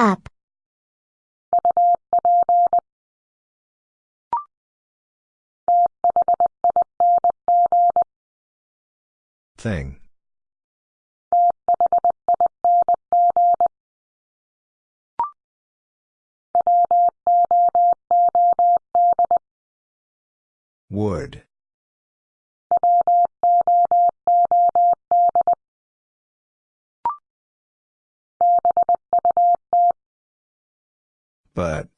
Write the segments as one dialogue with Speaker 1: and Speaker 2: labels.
Speaker 1: Up.
Speaker 2: Thing. Wood. But.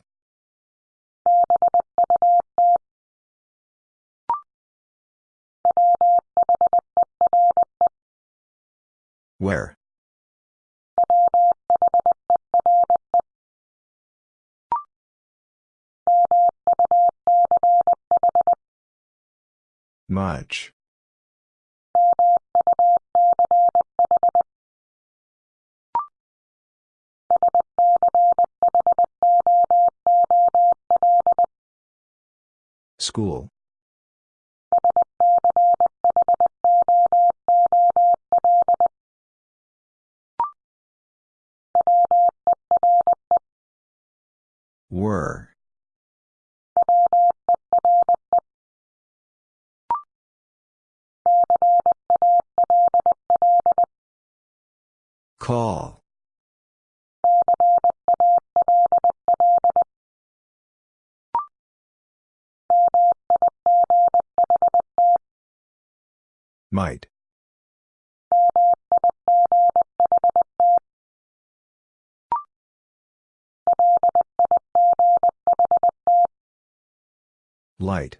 Speaker 2: Where? Much. School. Were. Call. Might. Light.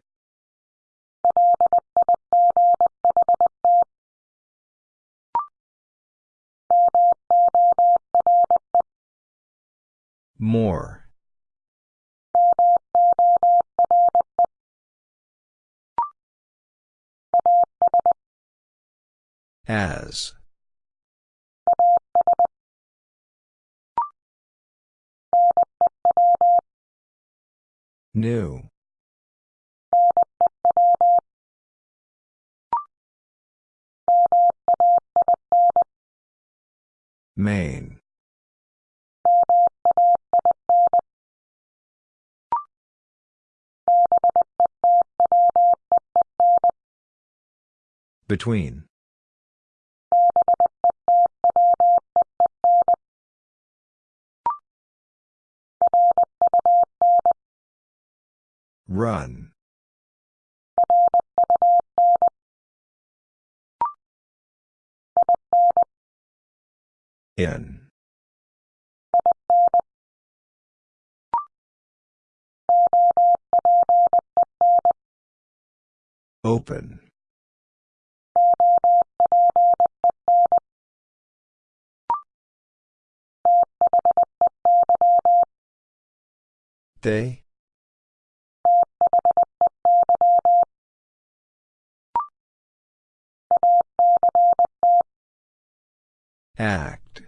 Speaker 2: More. As. New. Main. Between. Run. In. Open. They? Act.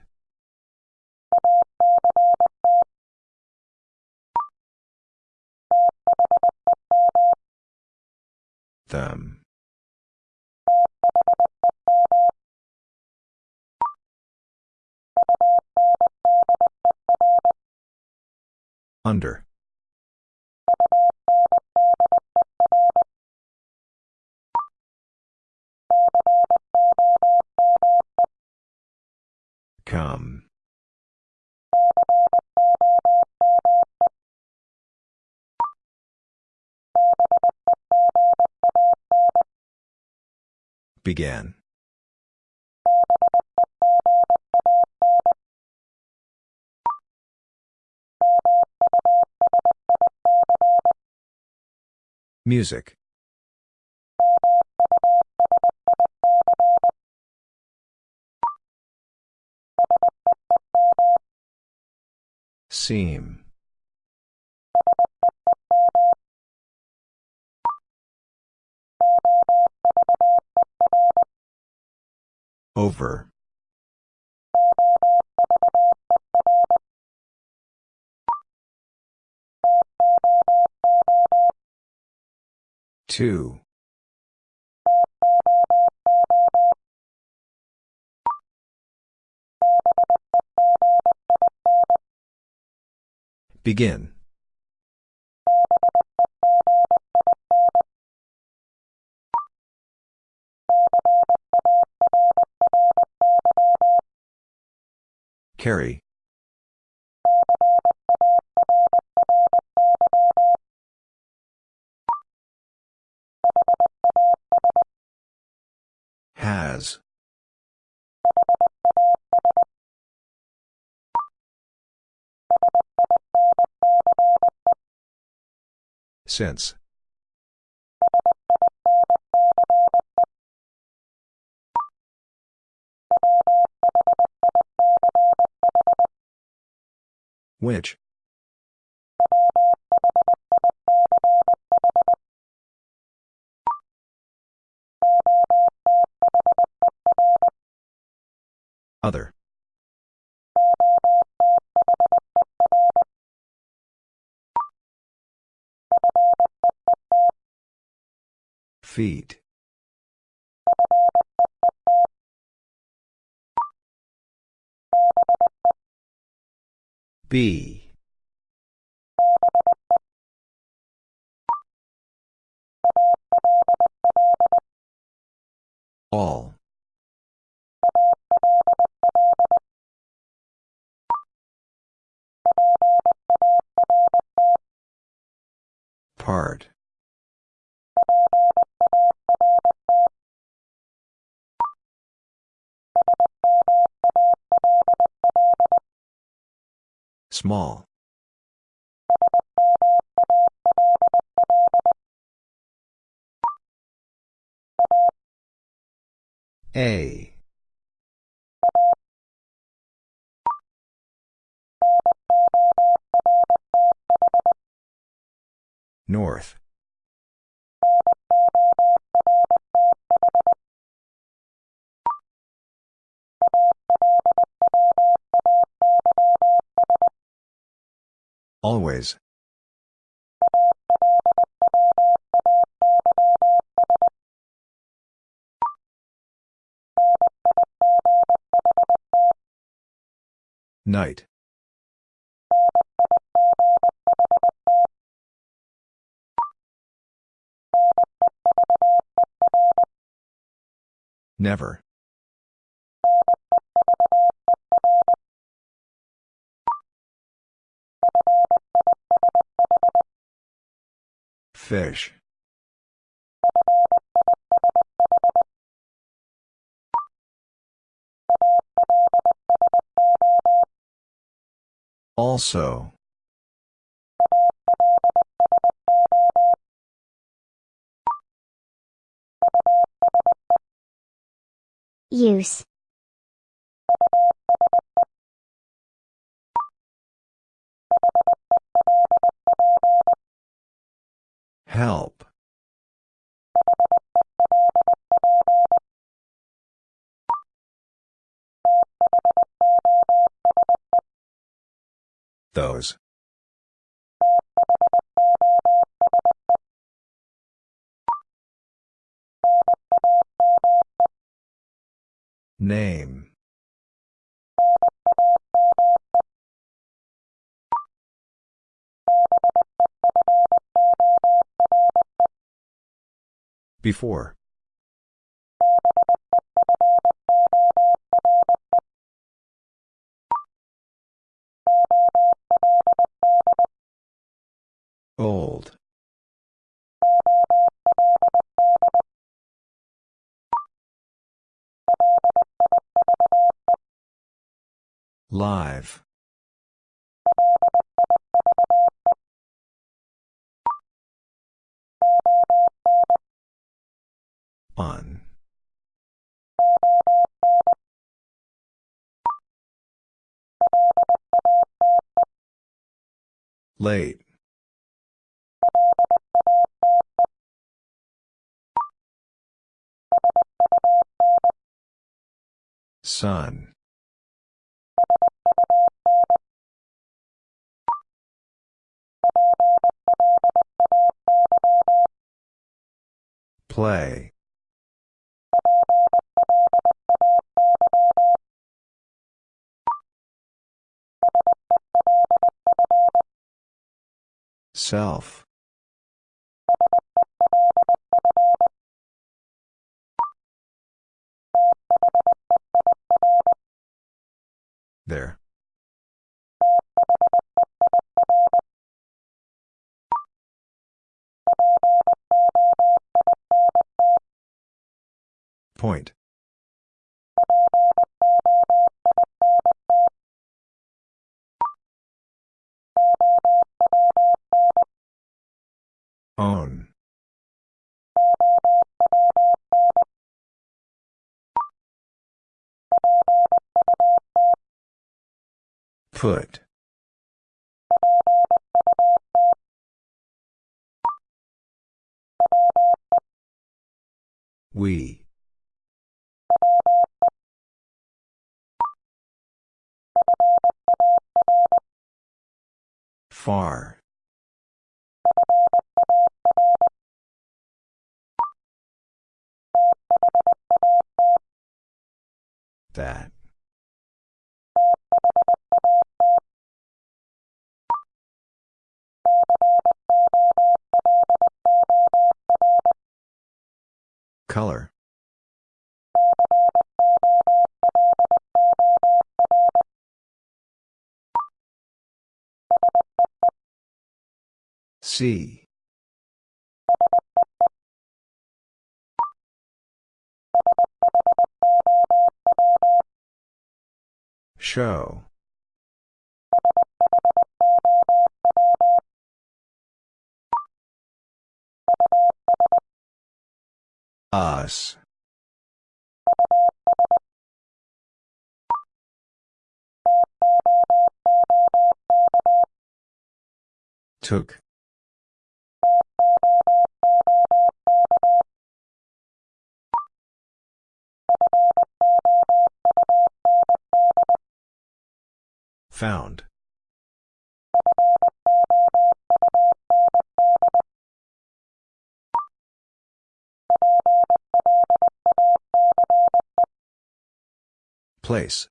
Speaker 2: Them. Under. Began. Music. Seam. Over. Two. Begin. Carry. Has. Since. Which? Other. Feet. B. All. Part. Small. A. North. Always. Night. Never. Fish. Also.
Speaker 1: Use.
Speaker 2: Help. Those. Name. Before. Old. Live. On. Late. Sun. Play. Self. There. Point. Put. We. Far. That. Color. C. Show. Us. Took. Found. Place.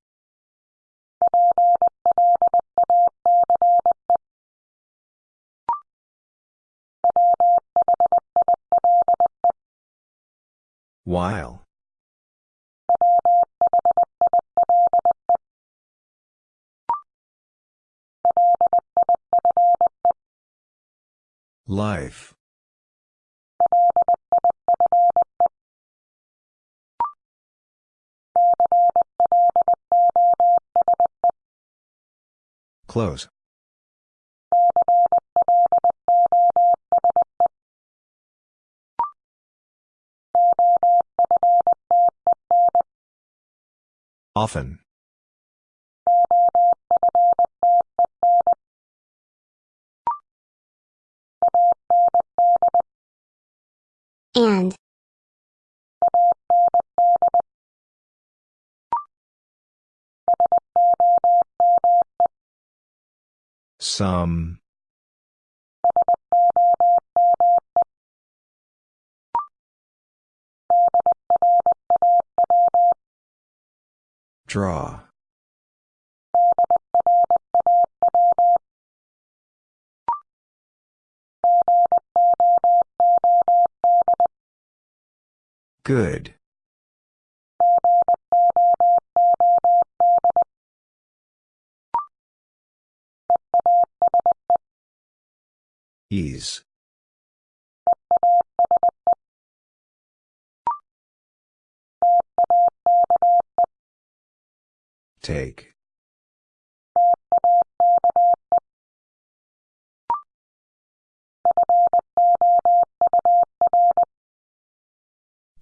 Speaker 2: While. Life. Close. Often.
Speaker 1: And.
Speaker 2: Some. Draw. Good. Ease. Take.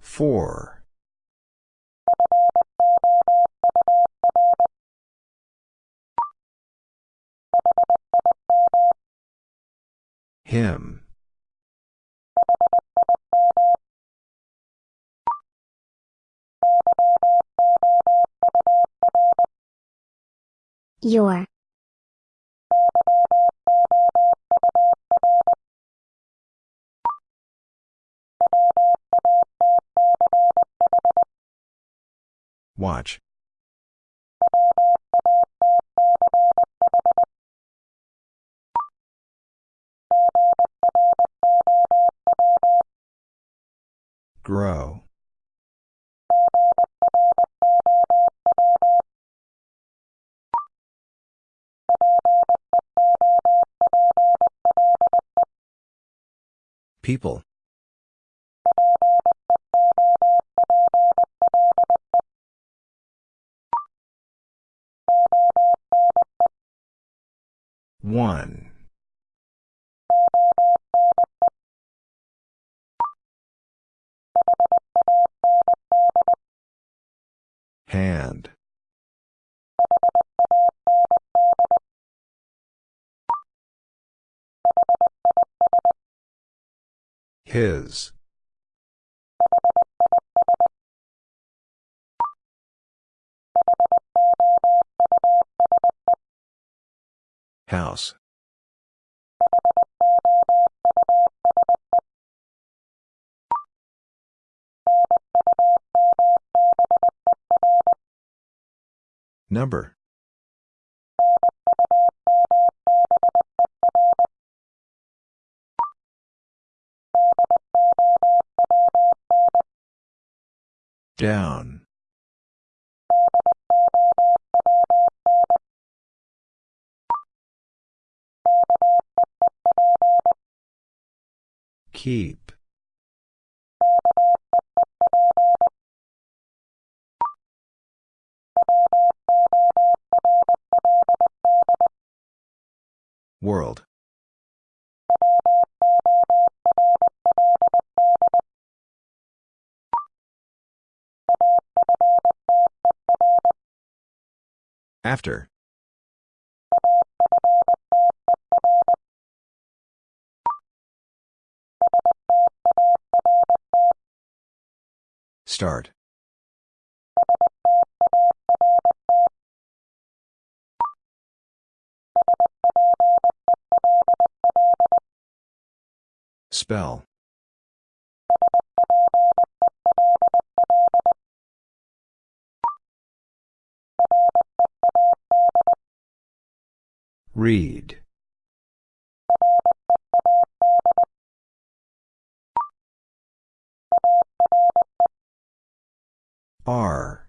Speaker 2: Four. Him.
Speaker 1: Your.
Speaker 2: Watch. Grow. People. One. Hand. His. House. Number. Down. Keep. World. After. Start. Spell. Read. R.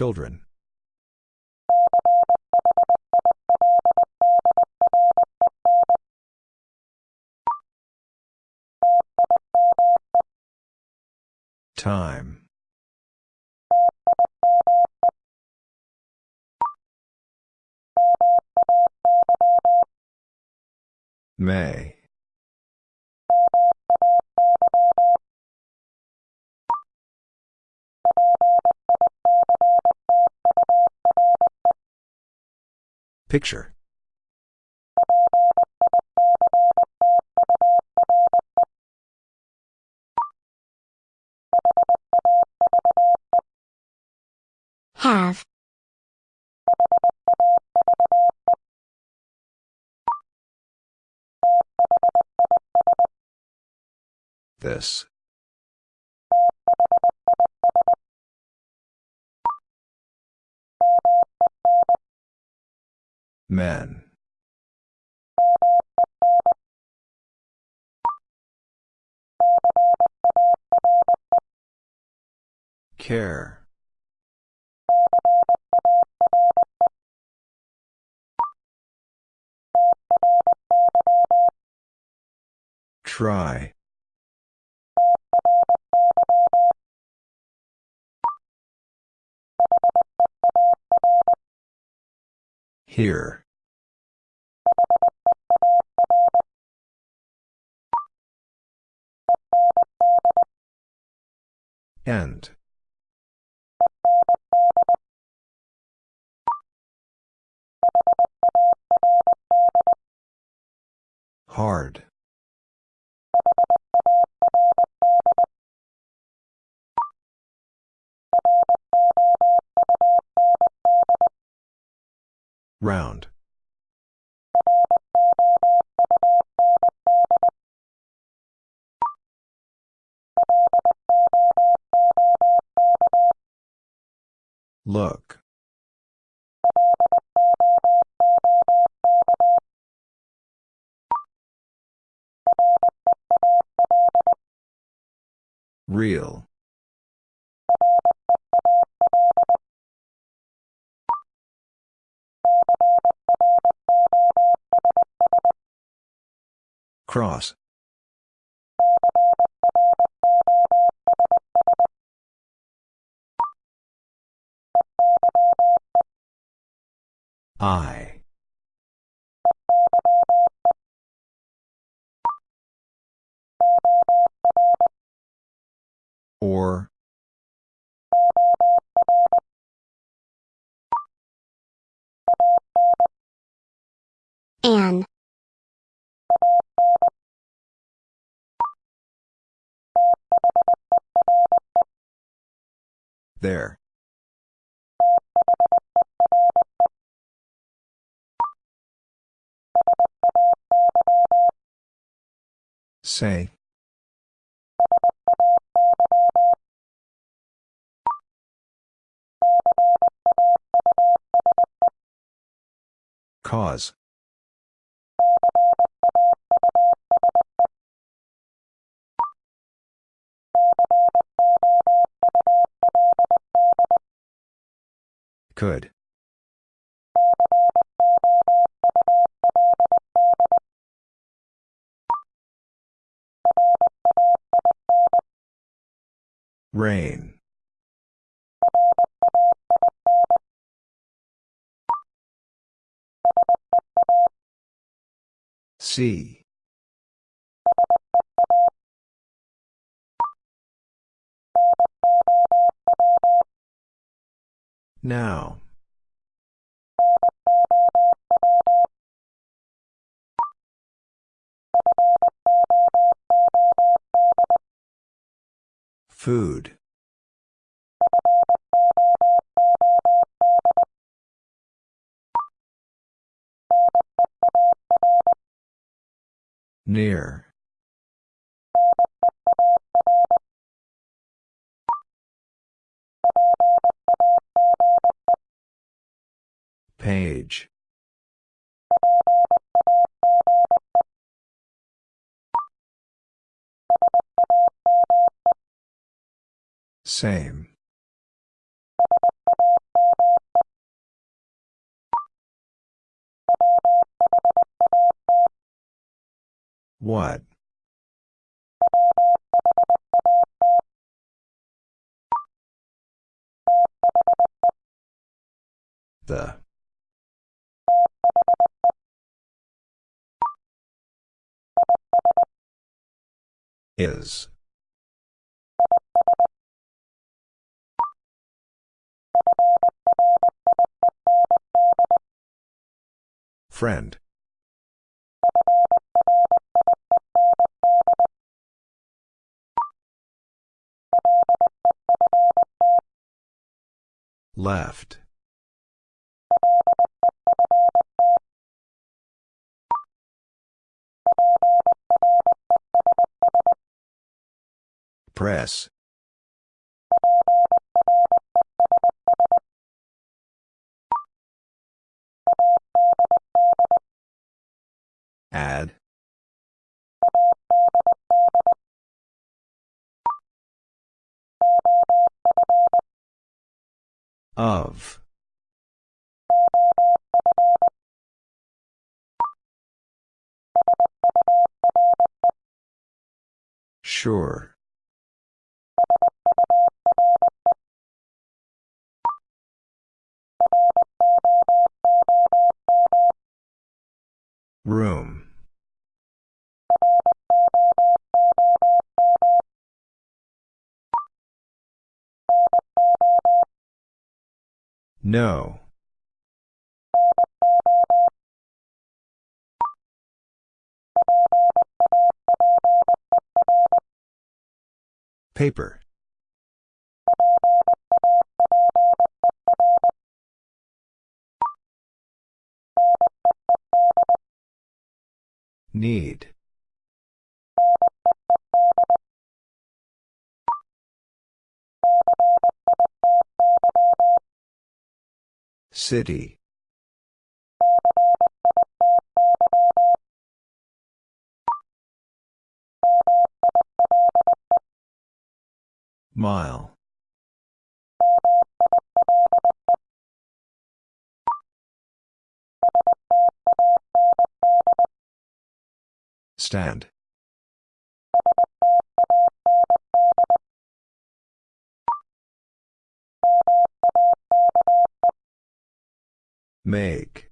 Speaker 2: Children. Time. May. Picture.
Speaker 1: Have.
Speaker 2: This. Men. Care. Try. Here. End. Hard. Round. Look. Real. Cross. I. Or.
Speaker 1: An.
Speaker 2: There. Say. Cause. Could. Rain. See. Now. Food. Near. Page. Same. What? The. Is. Friend. Left. Press. Add. Of. Sure. Room. No. Paper. Need. City. Mile. Stand. Make.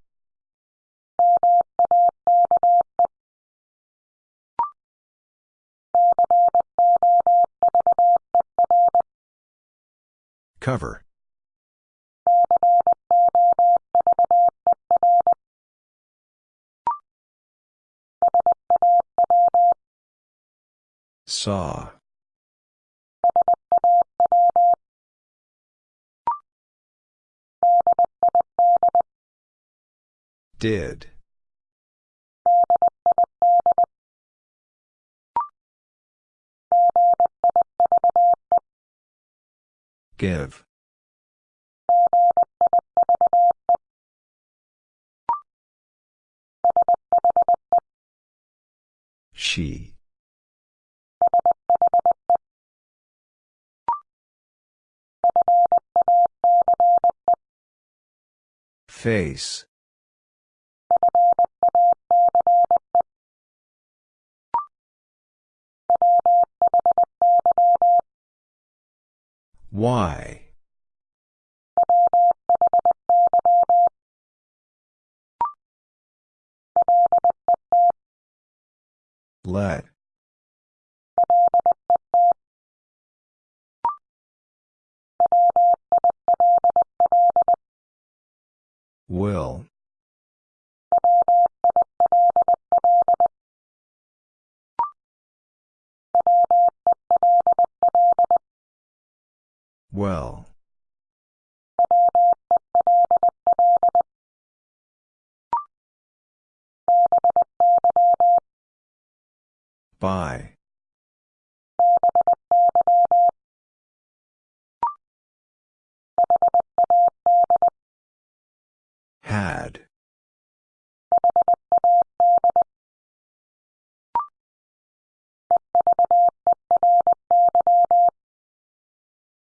Speaker 2: Cover. Saw. Did. Give. She. Face. Why? Let. Will. Well. By. Had.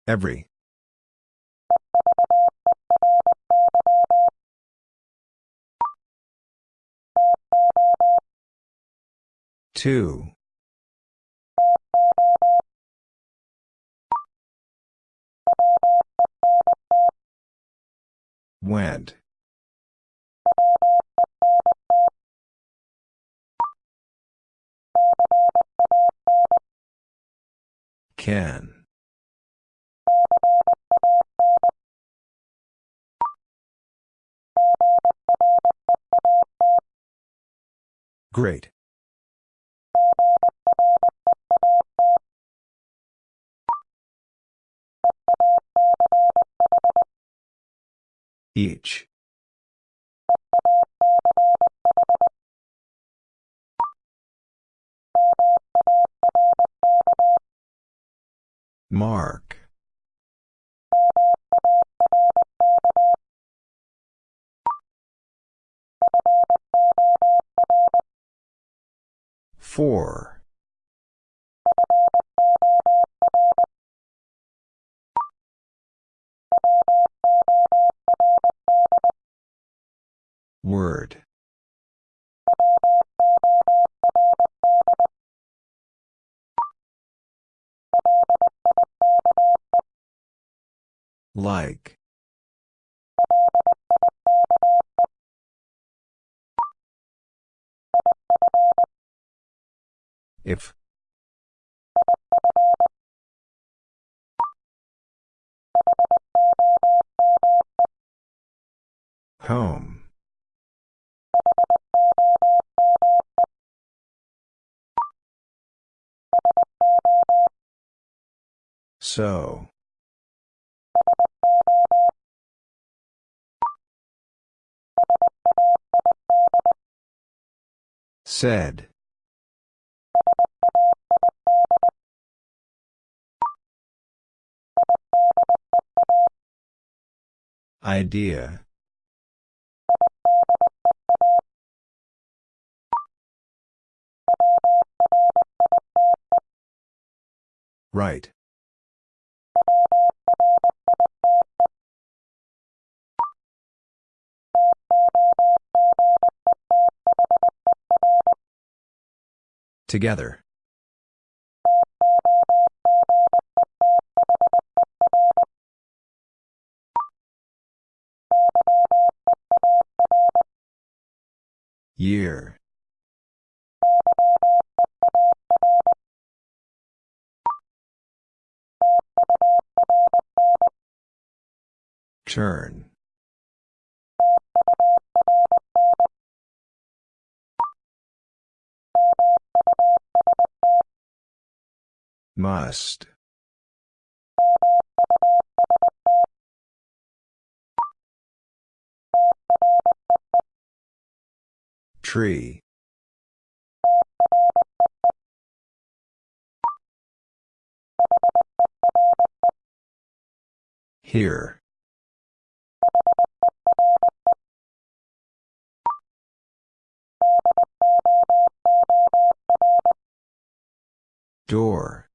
Speaker 2: Every. Two. Went. Can. Great. Each. Mark. Four. Word. Like. If. Home. So. Said. Idea. Right. Together. Year. Turn. Must. Tree. Here. Door.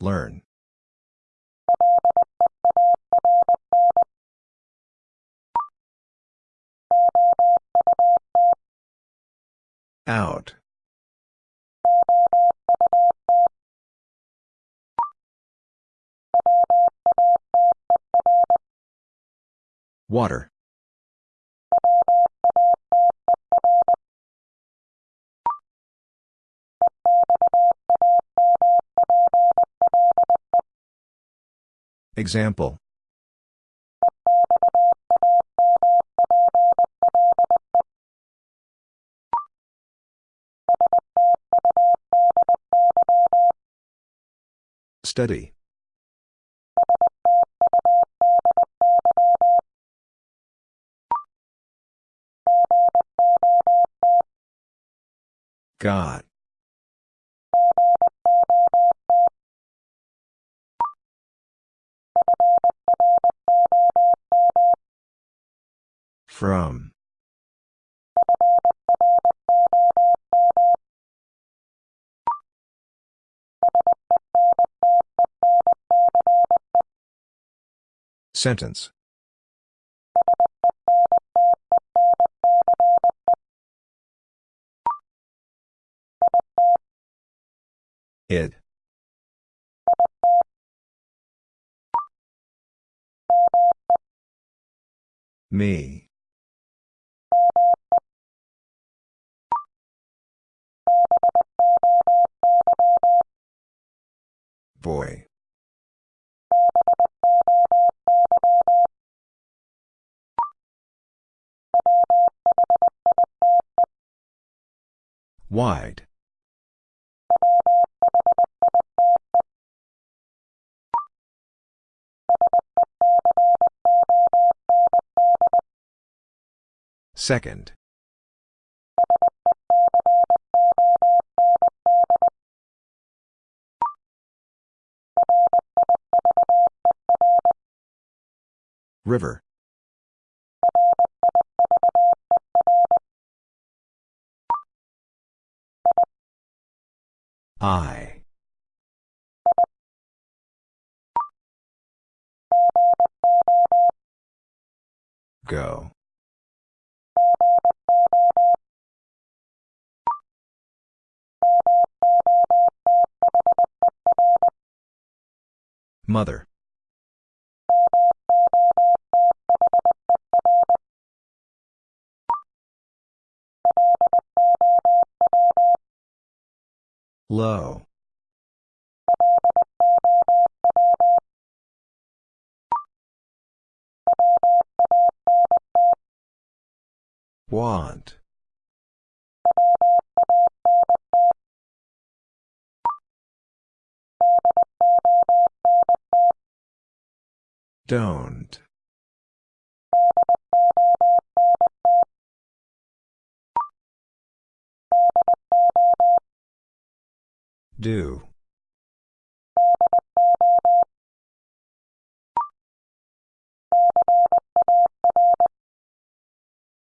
Speaker 2: Learn. Out. Water. Example. Study. God. From. Sentence. It. Me. Boy. Wide. Second. River. I. Go. Mother. Low. Want. Don't. Do.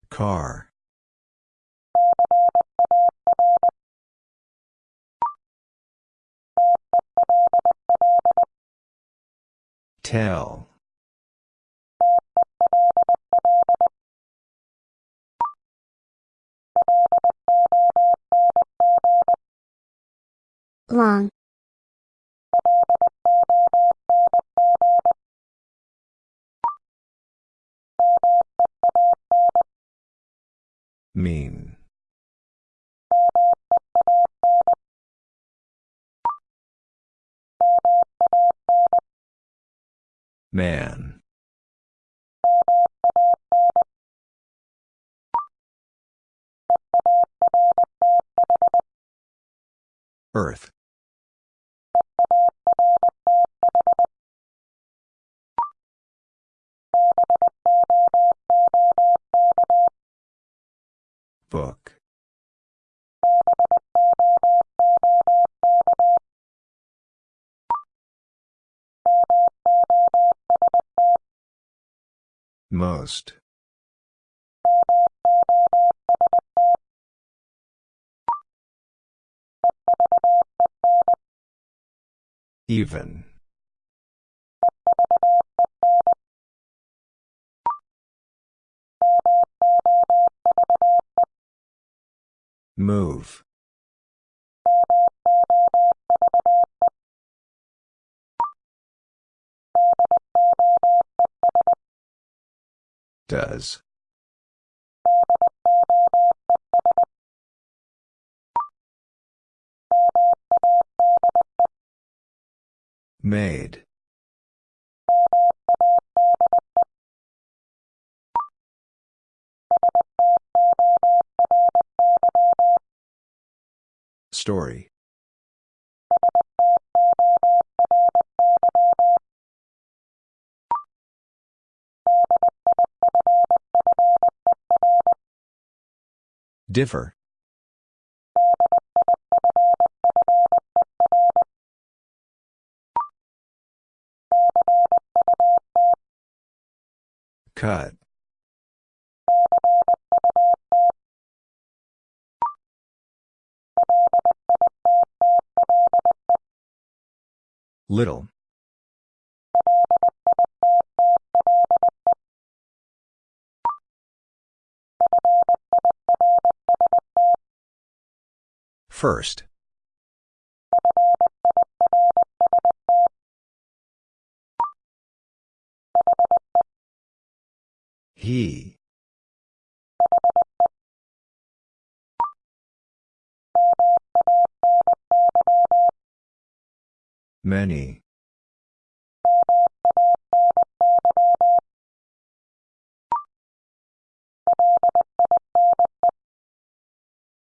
Speaker 2: Car. Tell.
Speaker 1: Long.
Speaker 2: Mean. Man. Earth. Book. Most. Even. Move. Does. Made. Story. Differ. Cut. Little. First. He. Many.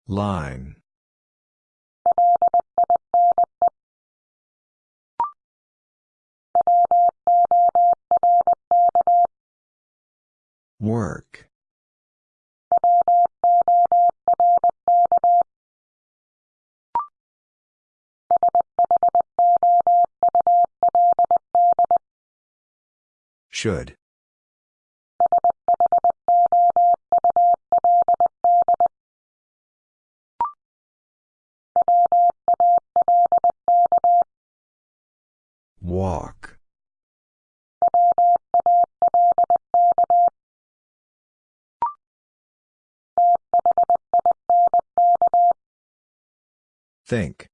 Speaker 2: Line. Work. Should. Walk. Think.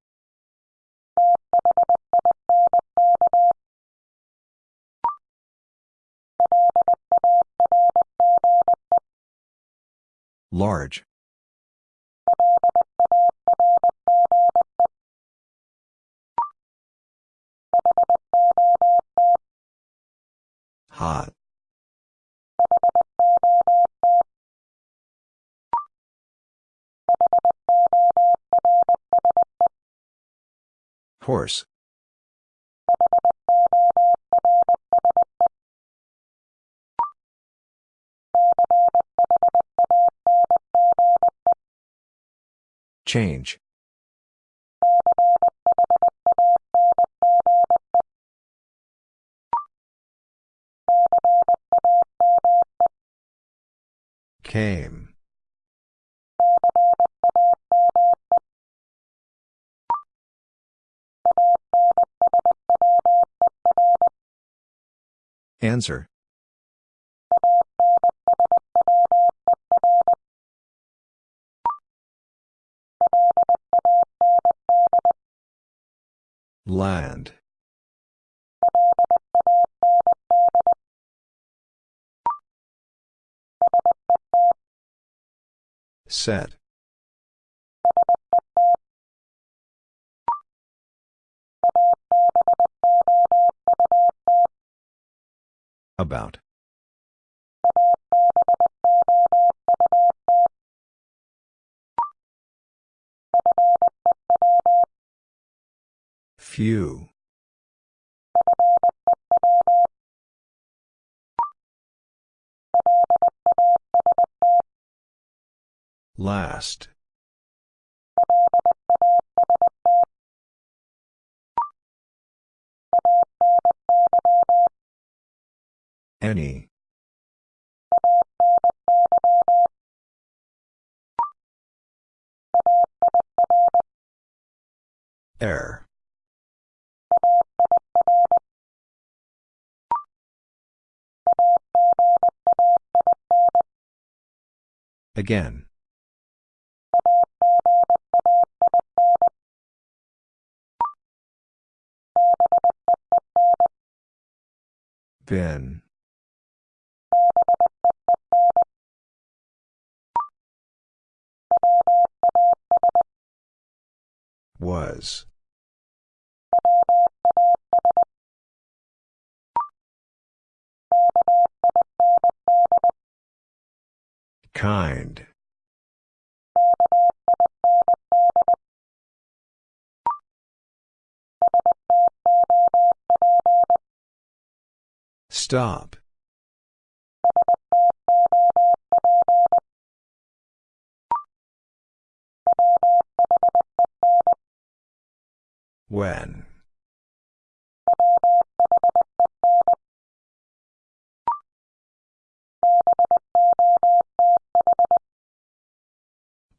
Speaker 2: Large. Hot. Horse. Change. Came. Answer. Land. Set. About. Few. Last. Any. Air. Again. Been. Was. Kind. Stop. When.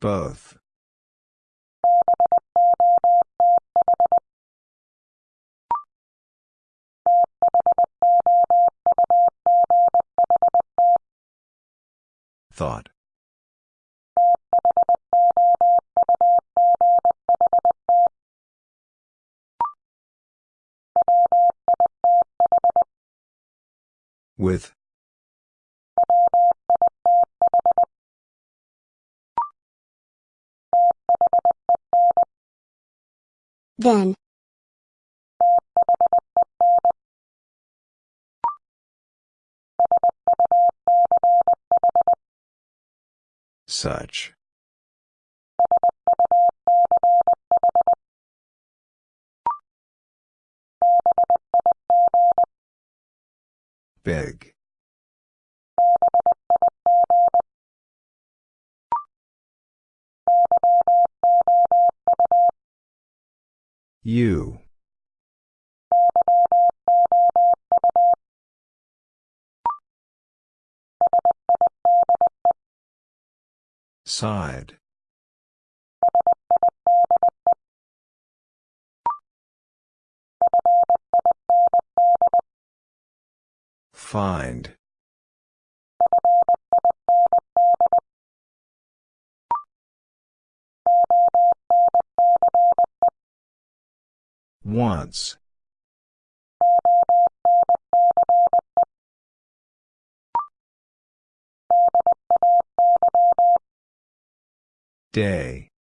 Speaker 2: Both. Thought. With.
Speaker 1: Then.
Speaker 2: Such. Big. You. Side. Find. Once. Day.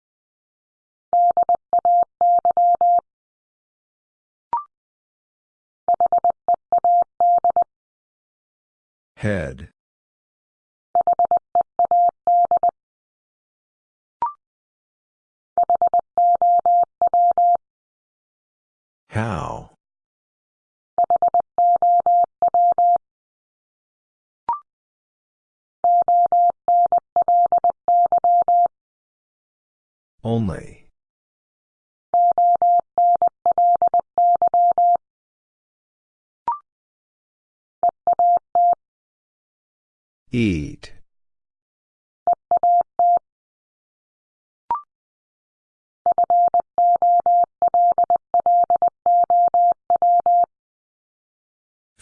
Speaker 2: Head. How? Only. Eat.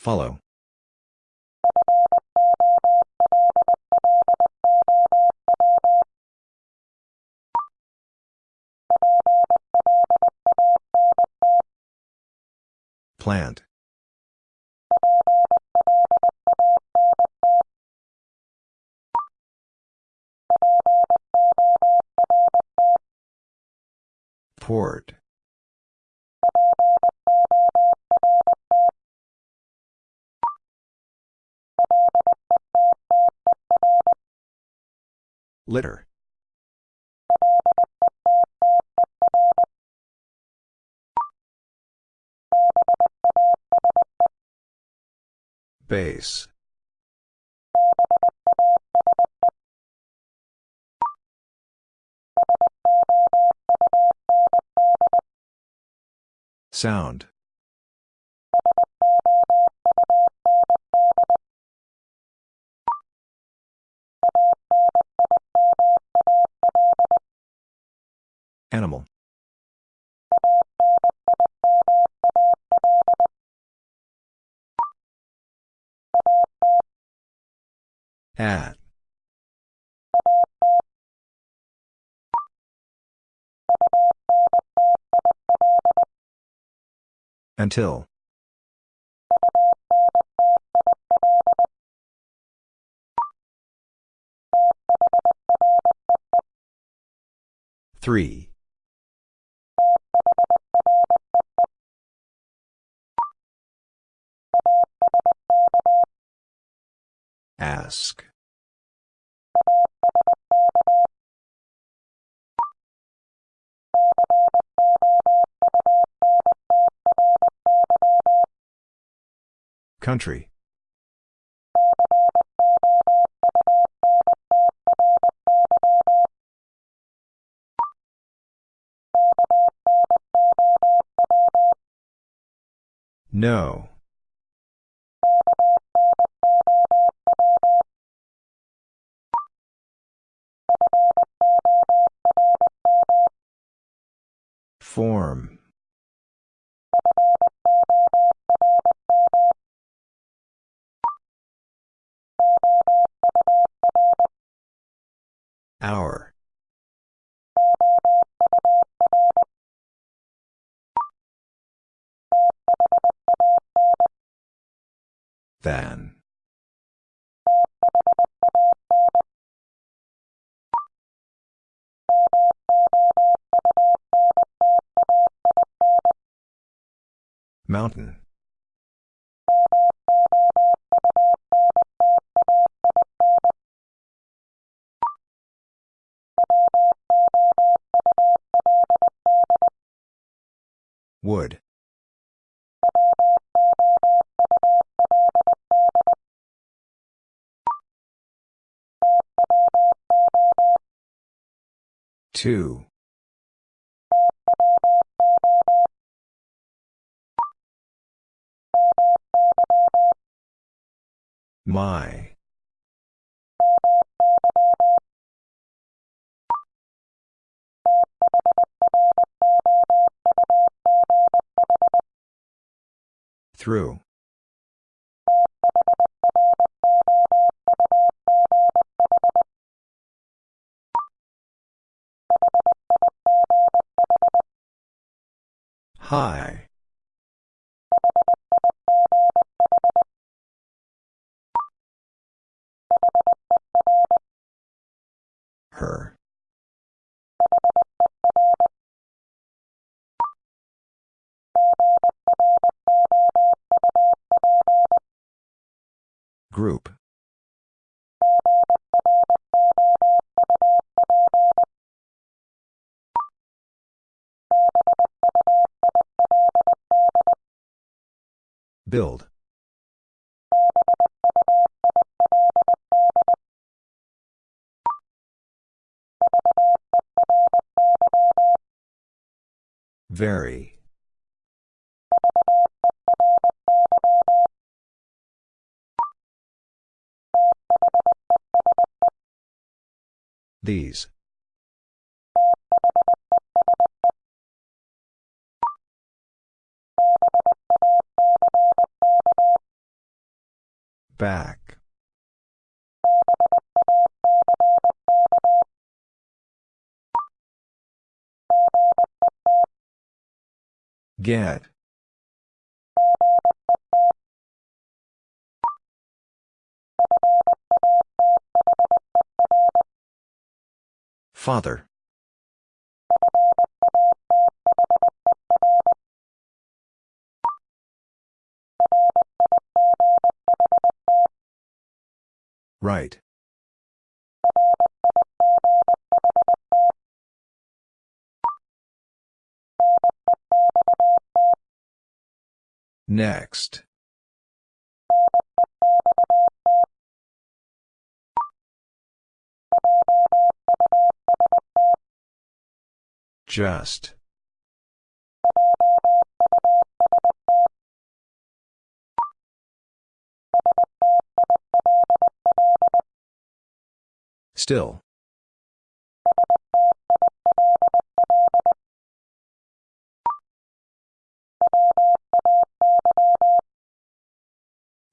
Speaker 2: Follow. Plant. Port. Litter. Base. Sound. Animal. At. Until. Three. Ask. Country. No. Wood. Two. My. Through. High. Group. Build. Very. These. Back. Get. Father. Right. Next. Just. Still.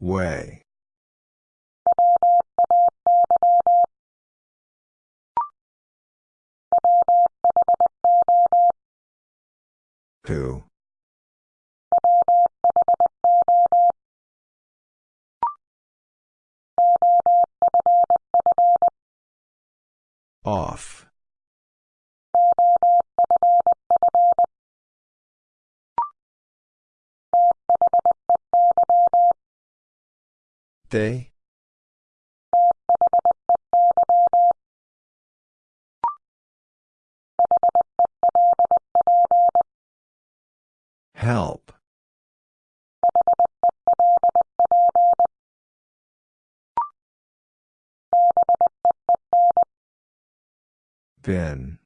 Speaker 2: Way. Who? Off. They? Help. Bin.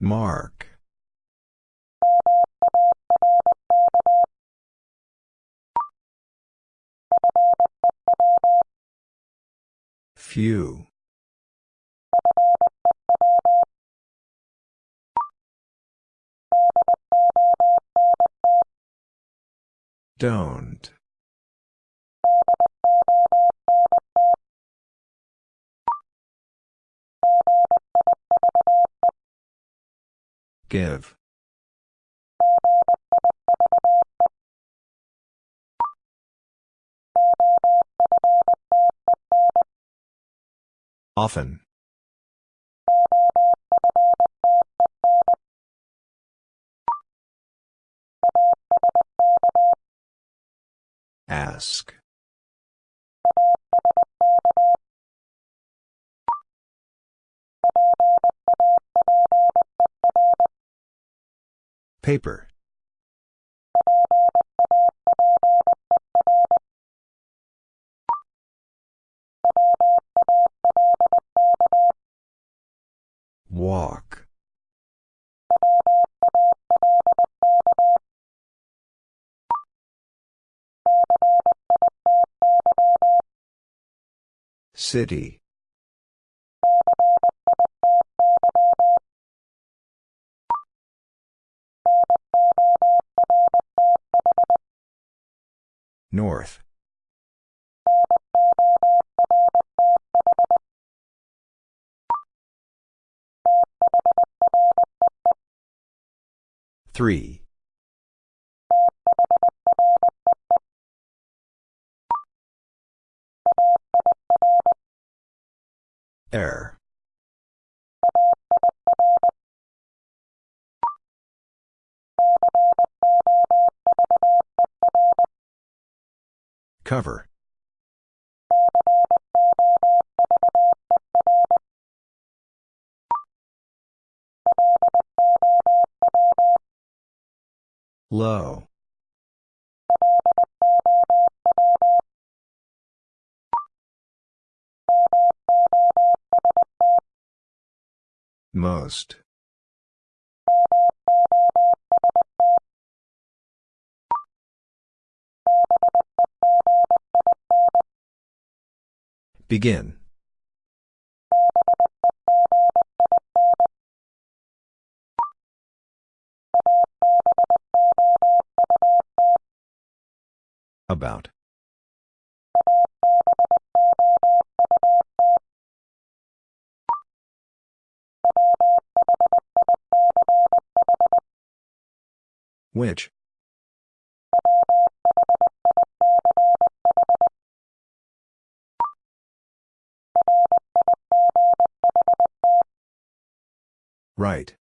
Speaker 2: Mark. Few. Don't. Give. Often. Ask. Paper. City. North. Three. Air. Cover. Low. Most. Begin. About. Which? Right.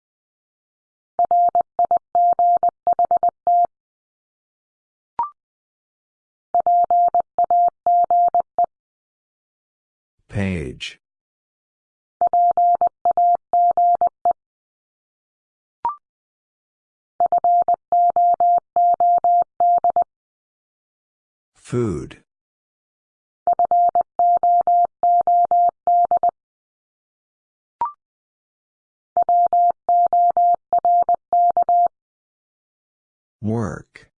Speaker 2: Food. Work.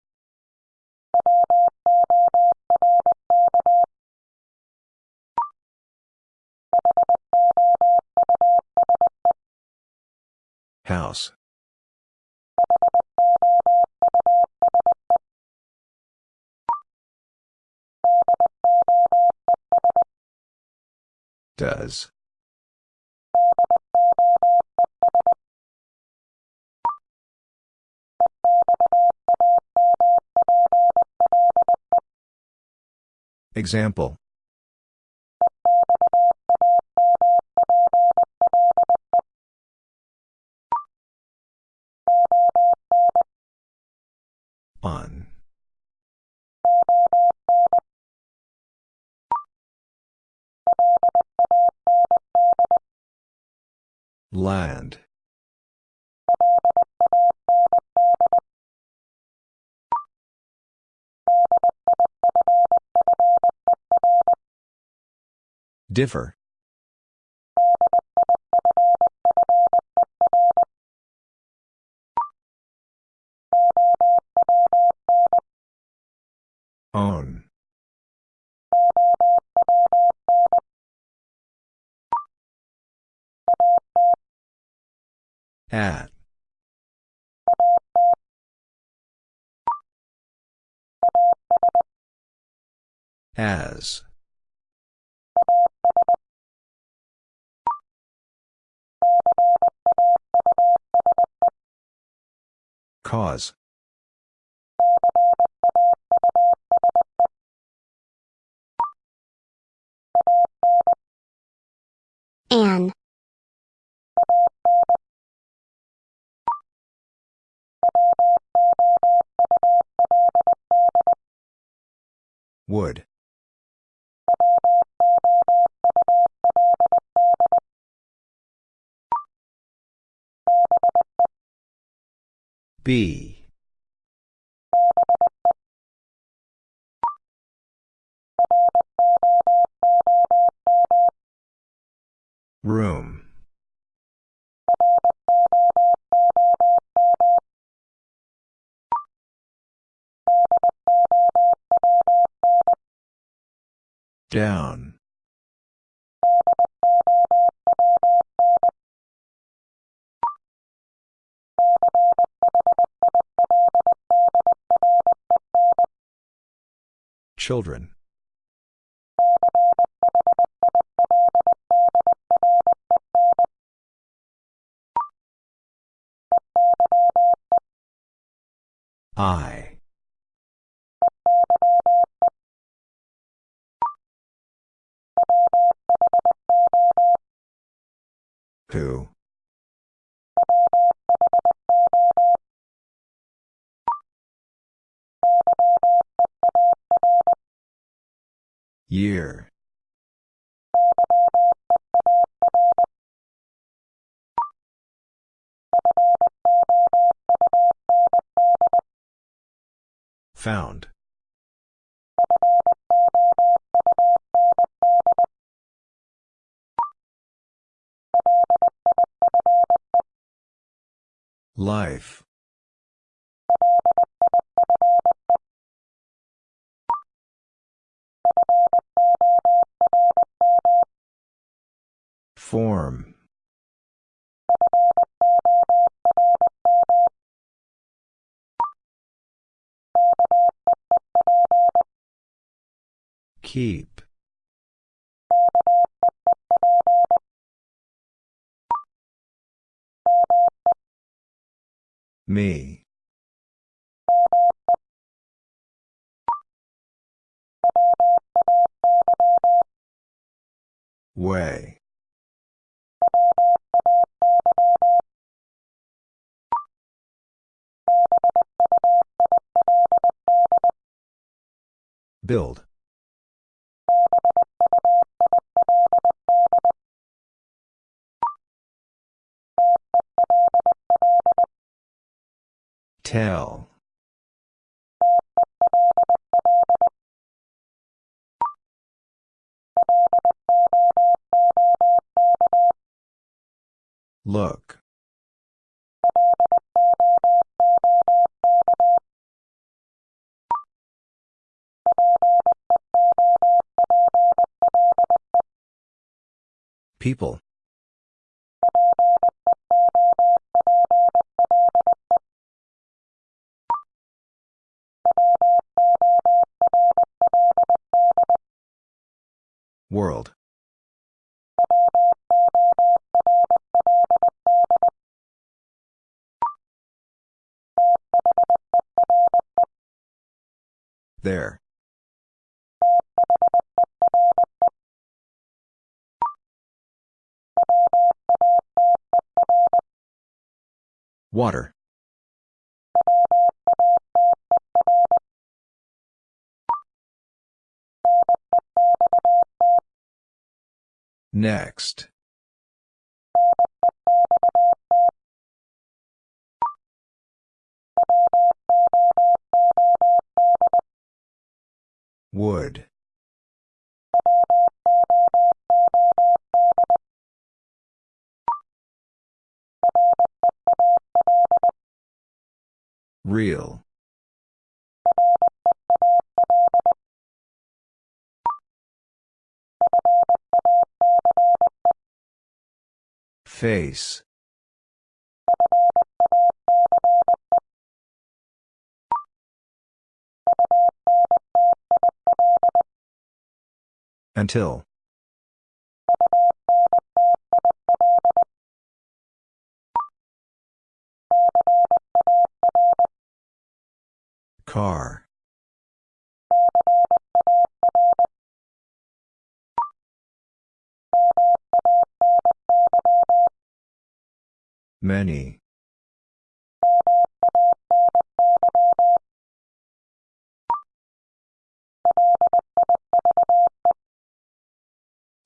Speaker 2: Does. Example. Land. Differ. Own. At. As. Cause. Would. B. Room. Down. Children. I. Who? Year. Found. Life. Form. Keep. Me. Way. Build. Tell. Look. People. World. There. Water. Next. Wood. Real. Face. Until. Car. Many.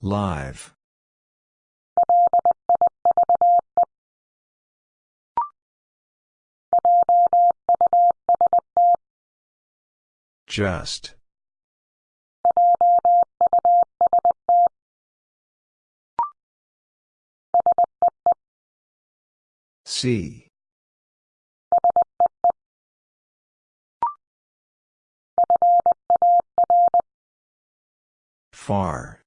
Speaker 2: Live. Just. See. Far.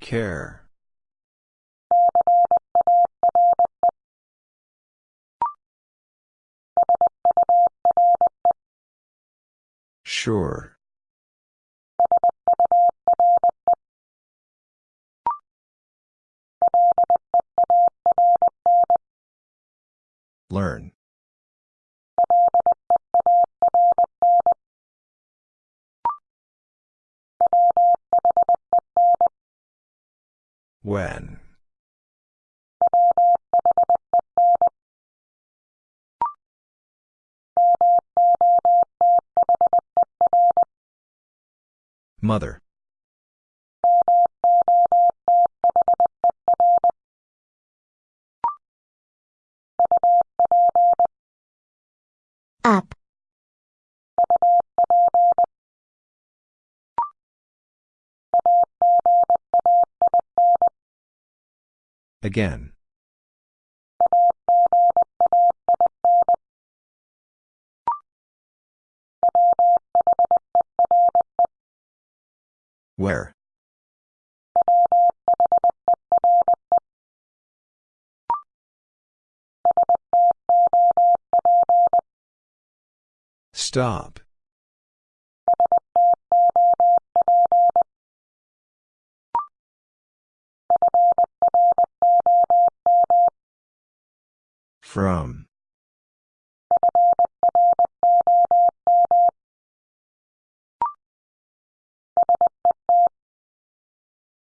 Speaker 2: Care. Sure. Learn. When. Mother.
Speaker 1: Up.
Speaker 2: Again. Where? Stop. From.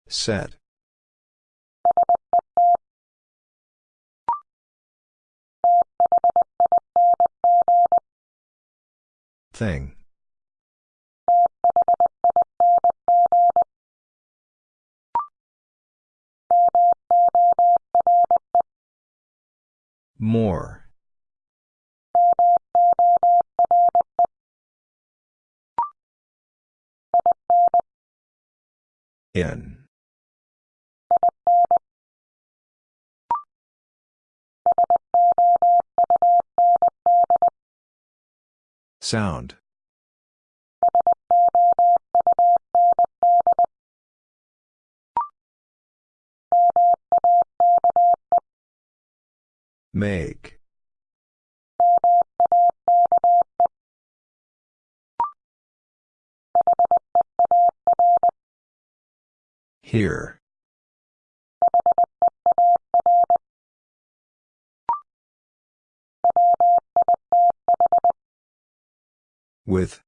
Speaker 2: Set. Thing. More. In. Sound. Make. Here. With.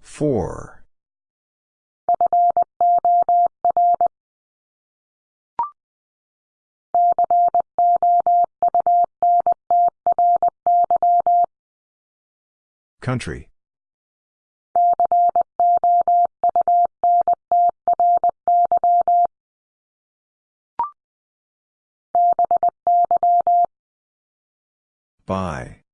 Speaker 2: Four. Country. By.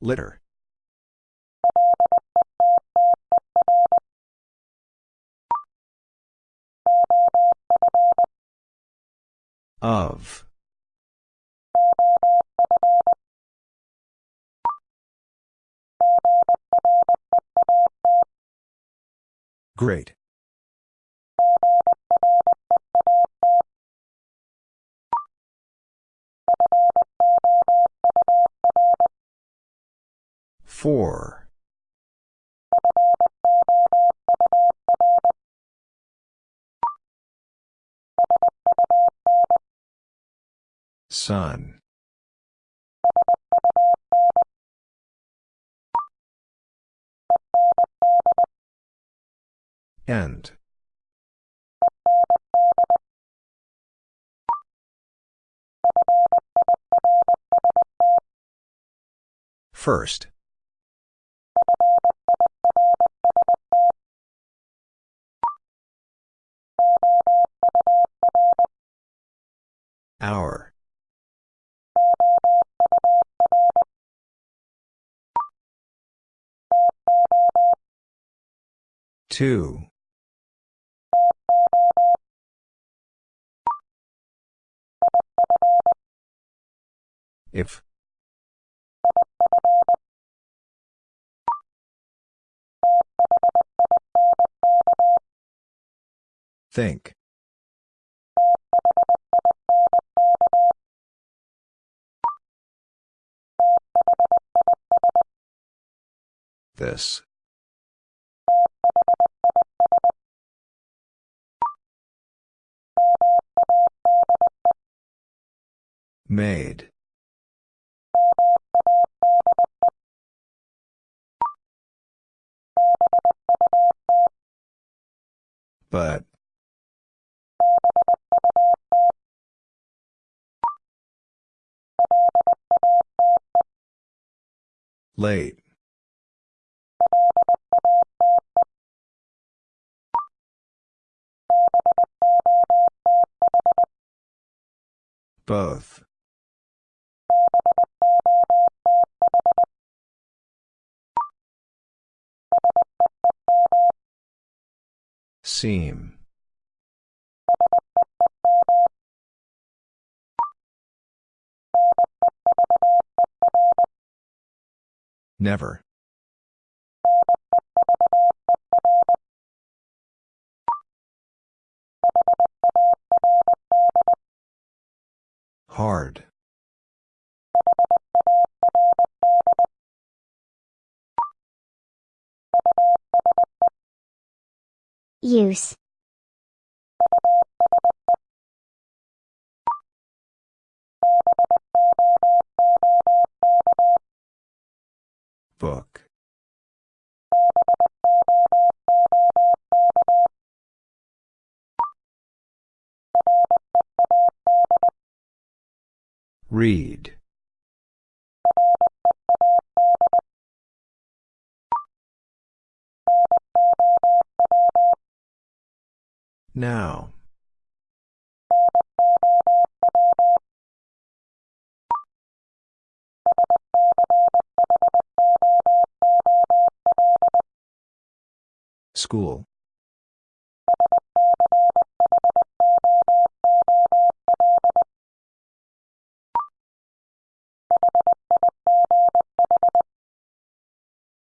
Speaker 2: Litter. Of. Great. Four. Sun. End. First. Hour. Two. If. Think. This. Made. But. Late. Both. Seam. Never. Hard.
Speaker 1: Use.
Speaker 2: Book. Read. Now. School.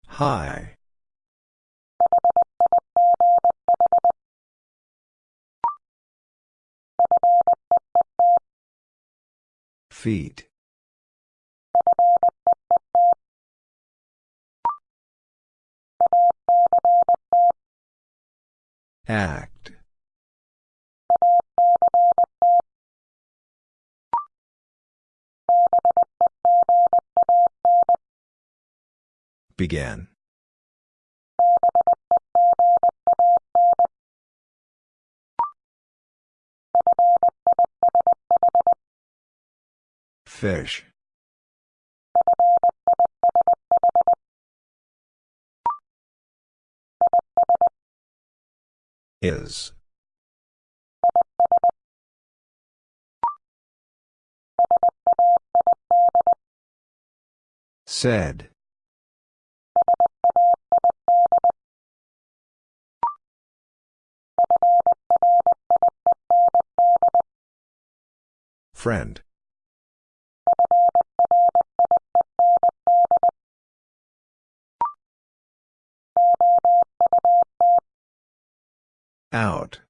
Speaker 2: High. Feet. Act. Began. Fish. Is. Said. Friend. Out.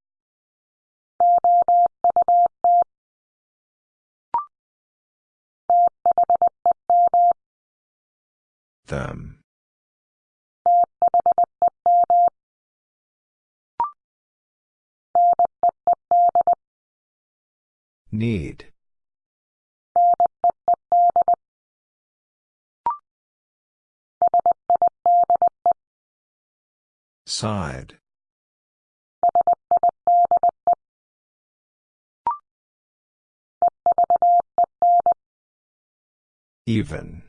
Speaker 2: Them. Need. Side. Even.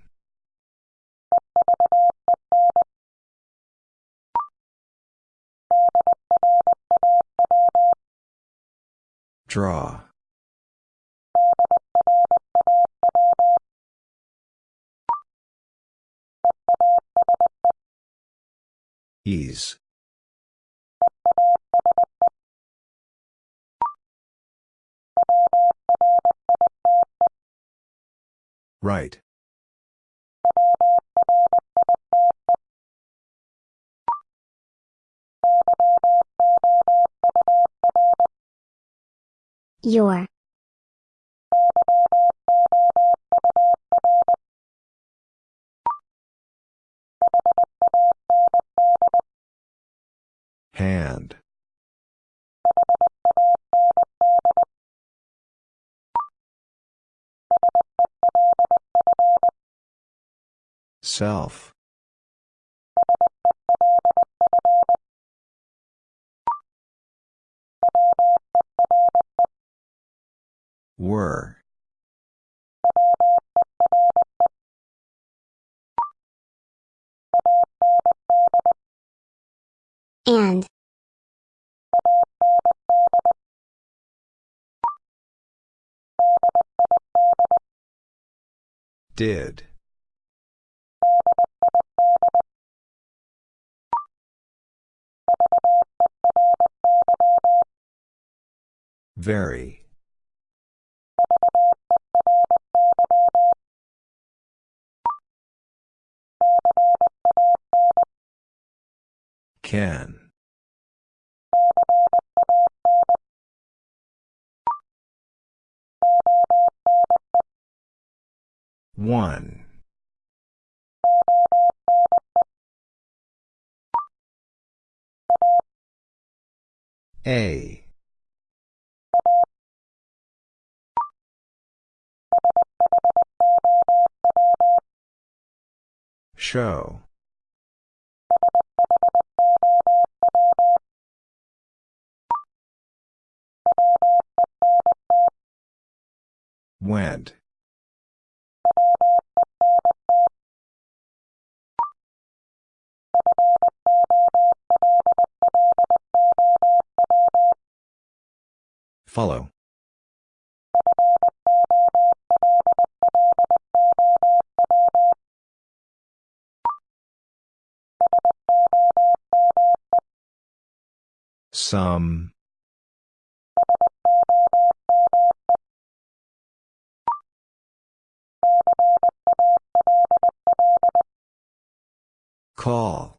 Speaker 2: Draw. Ease. Right.
Speaker 1: Your.
Speaker 2: Hand. Self. Were.
Speaker 1: And.
Speaker 2: Did. Very. Can. One. A. Show. Went. Follow. Some. Call.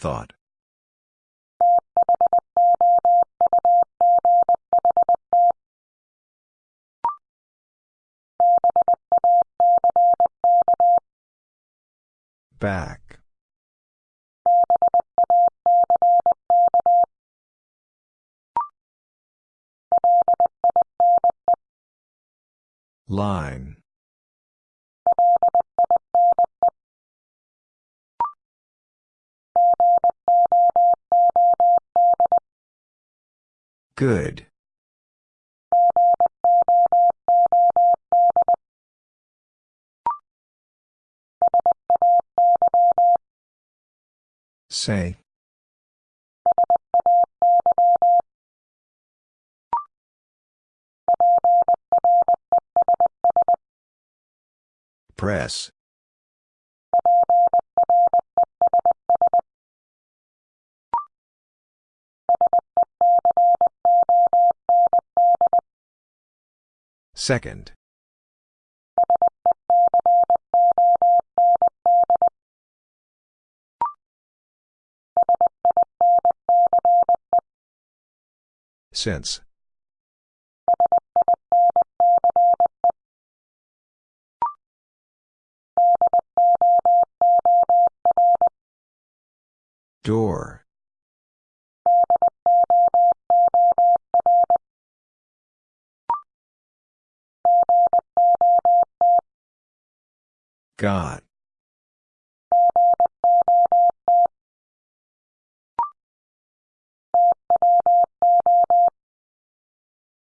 Speaker 2: Thought. Back. Line. Good. Say. Press. Second. Since. Door. God.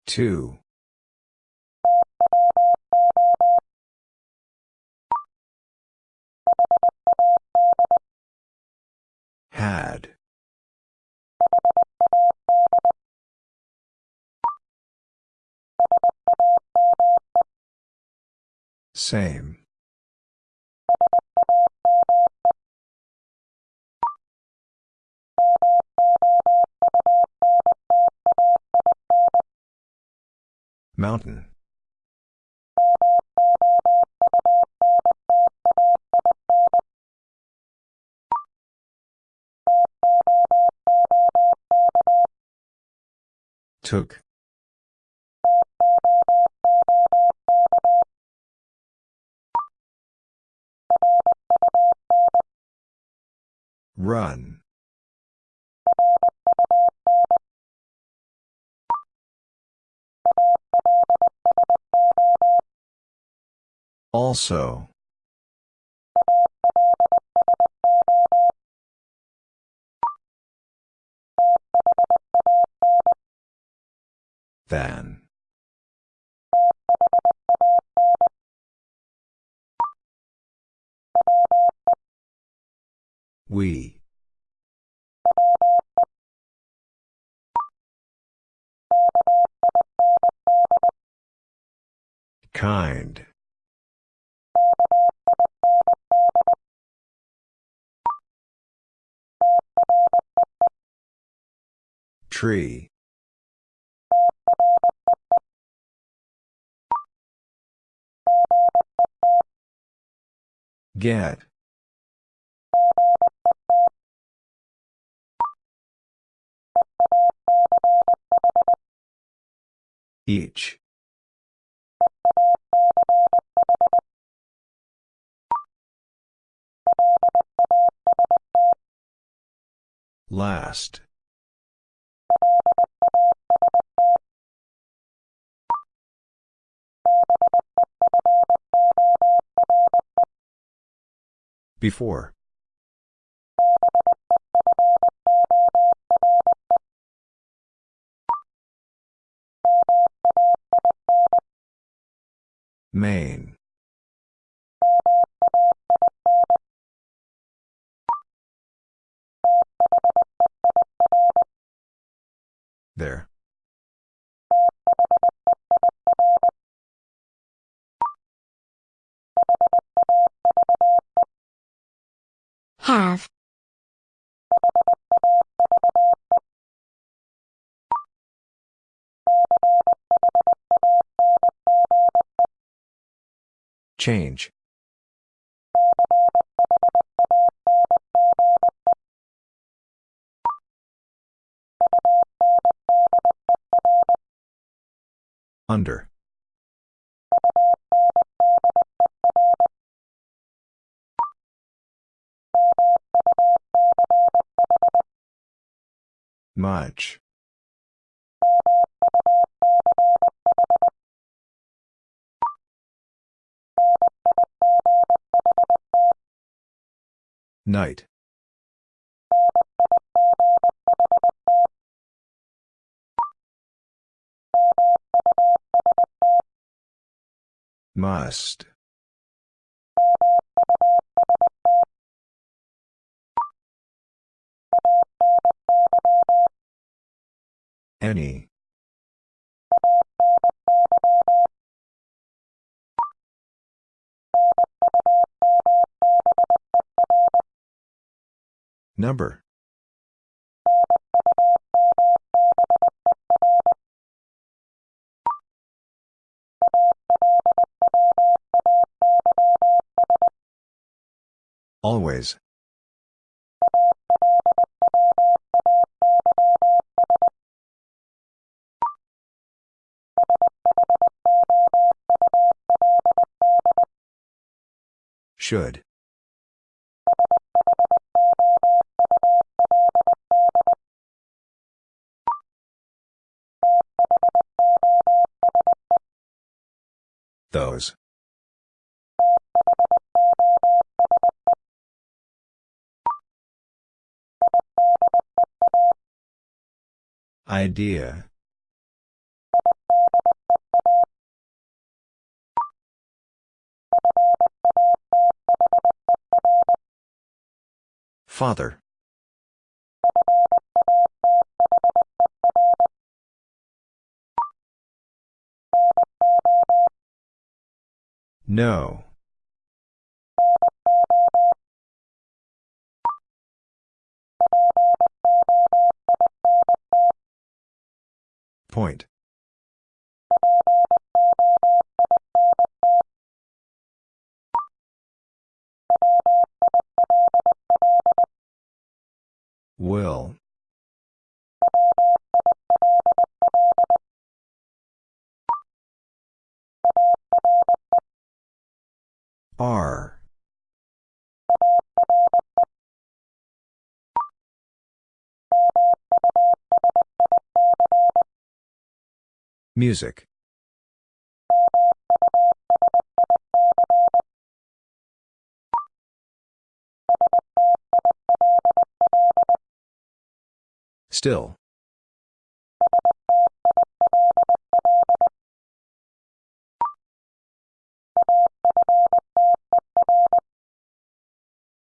Speaker 2: Two. Had. Same. Mountain. Took. Run. Also. Than. We. Kind. Tree. Get. Each. Last. Before. Main. There.
Speaker 1: Have.
Speaker 2: Change. Under. Much. Night. Must. Any. Number. Always. Should. Those. Idea. Father. No. Point. Will. R. Music. Still.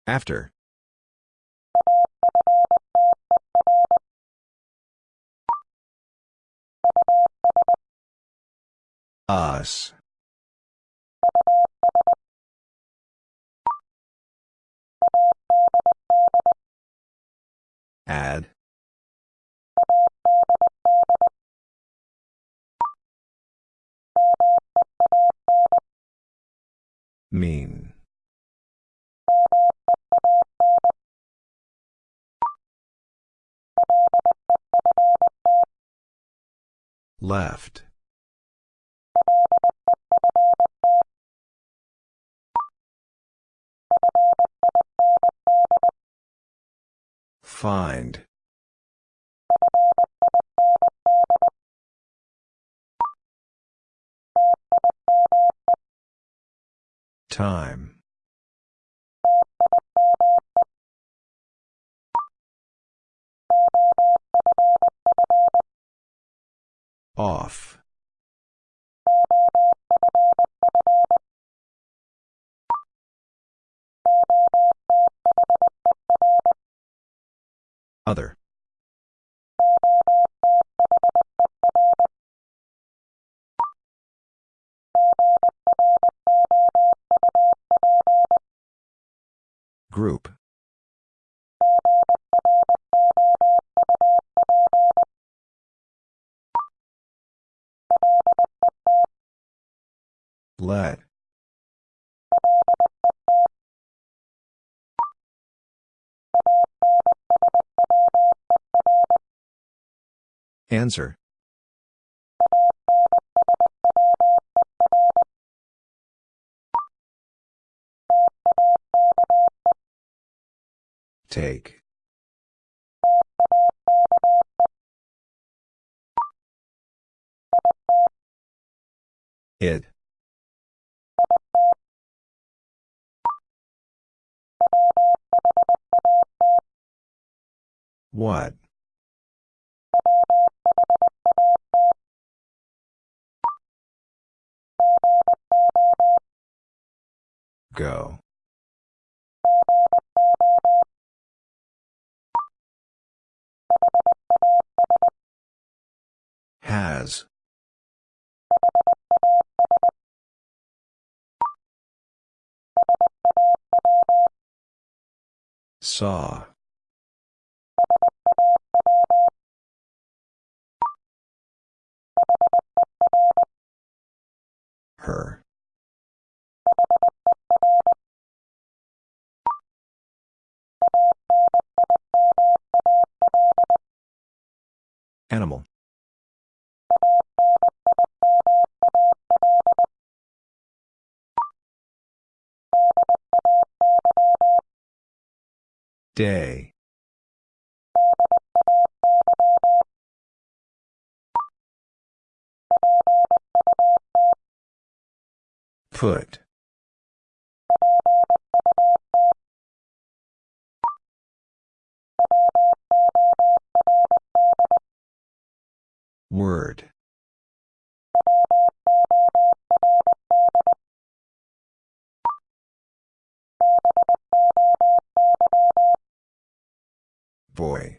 Speaker 2: After. Us. Add. Mean. Left. Find. Time. Off. Other. Group. Let. Answer. Take. It. What? Go. Has. Saw. Her. Animal. Day. Put. Word. Boy.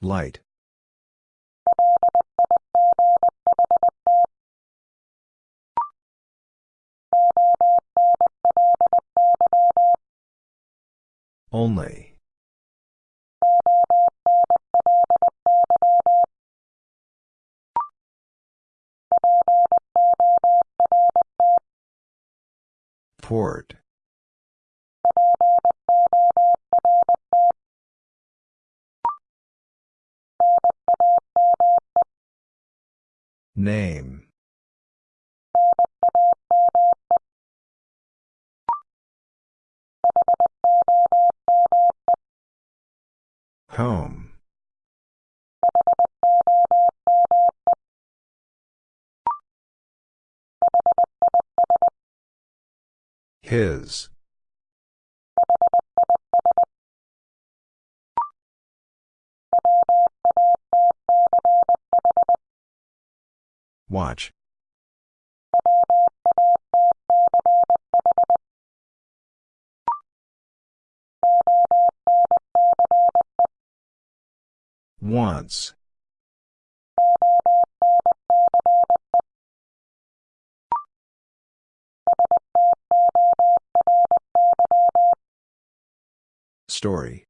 Speaker 2: Light. Only. Port. Name. Home. His. Watch. Once. Story.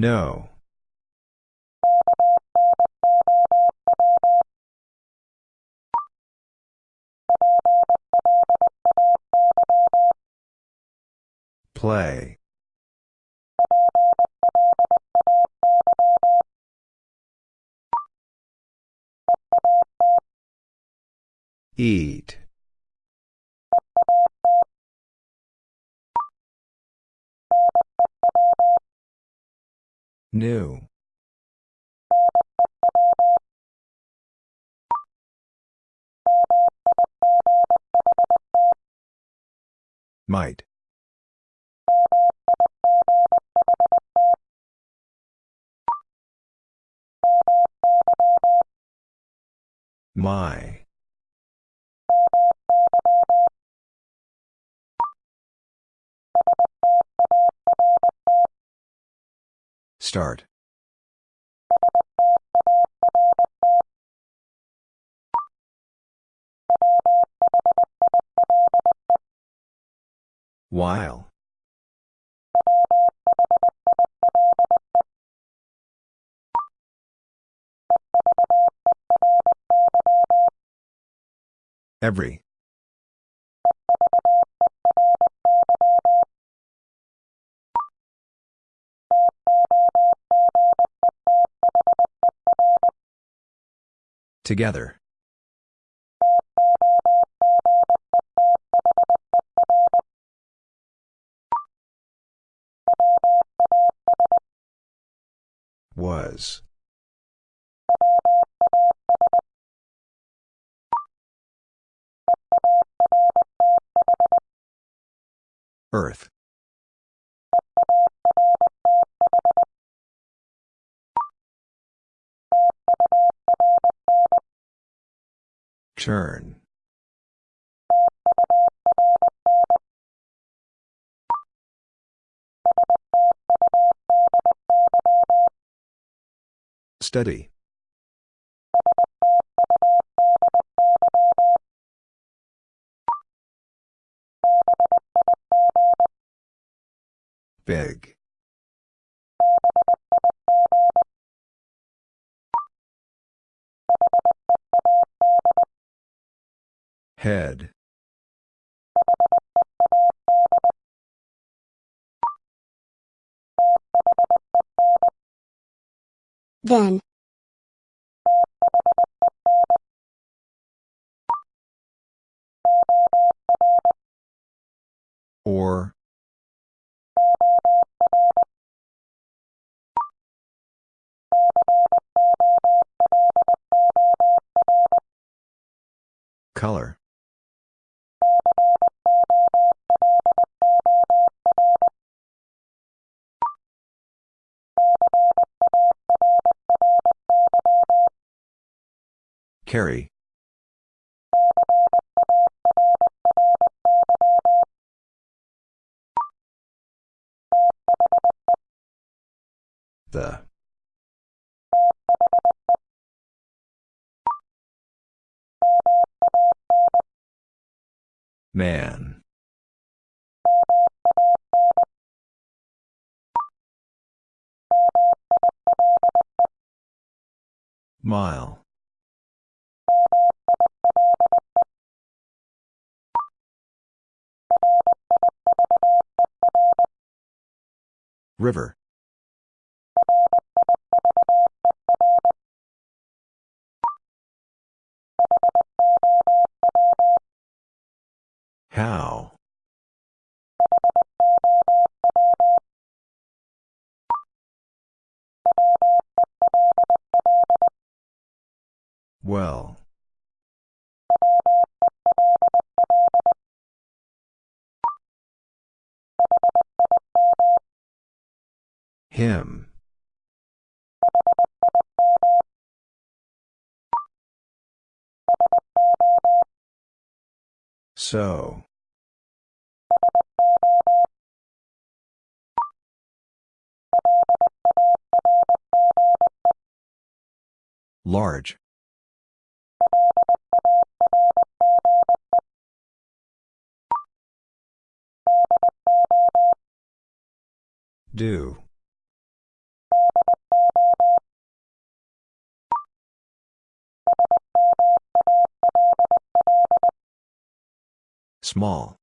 Speaker 2: No. Play. Eat. New. Might. My. Start. While. Every. Together. Was. Earth. Turn. Study. Big. Head.
Speaker 1: Then.
Speaker 2: Or. Color. Carry. The. Man. Mile. River. How? Well. Him. So. Large. Do. Small.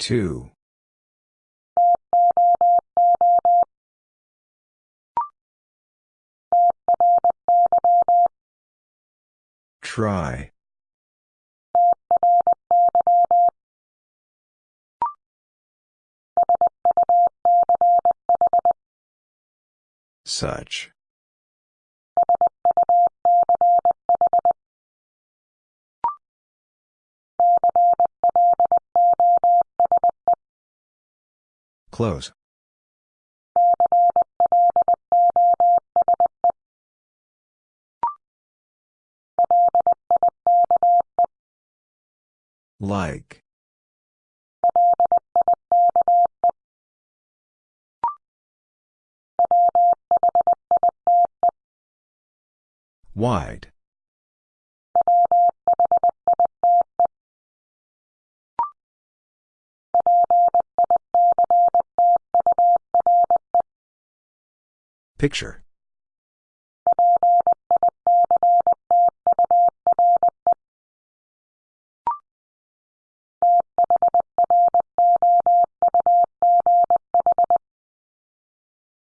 Speaker 2: Two. Try. Such. Close. Like. Wide. Picture.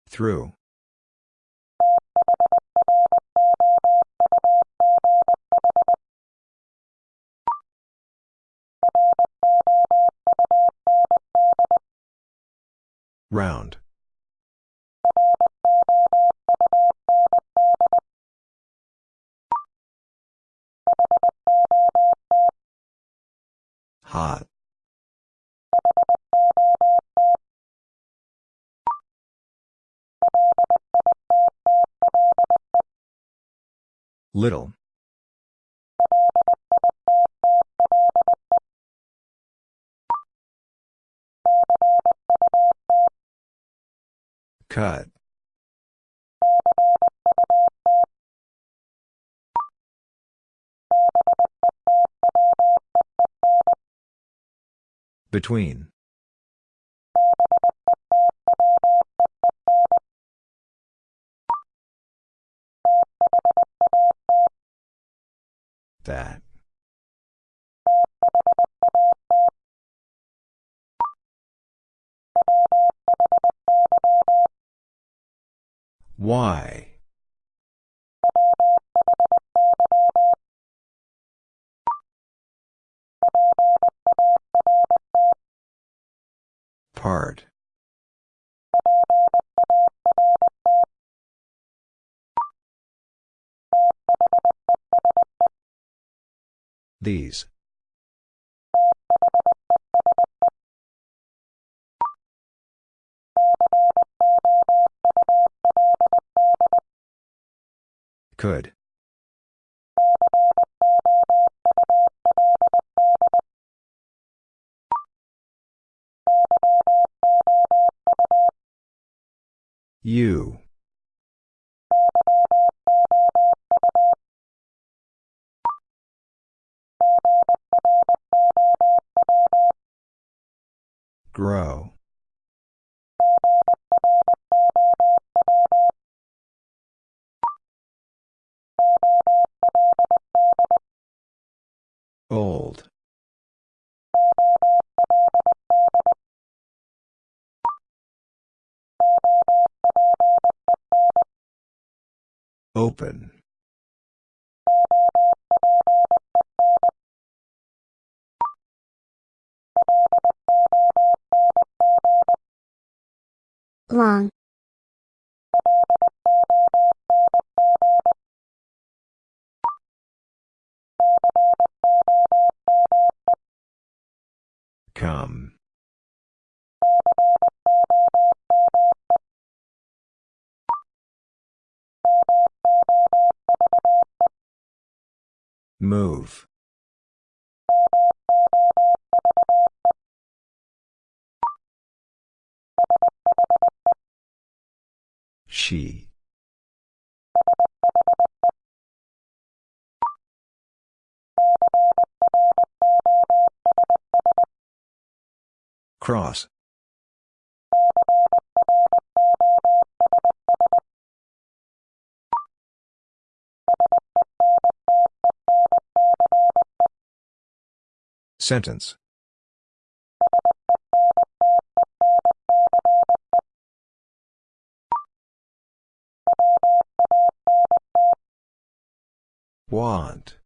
Speaker 2: Through. Round. Hot. Little. Cut. Between. That. Why? Part. These. Could. You. Grow. Open.
Speaker 1: Long.
Speaker 2: Come. Move. She. Cross. Sentence Want.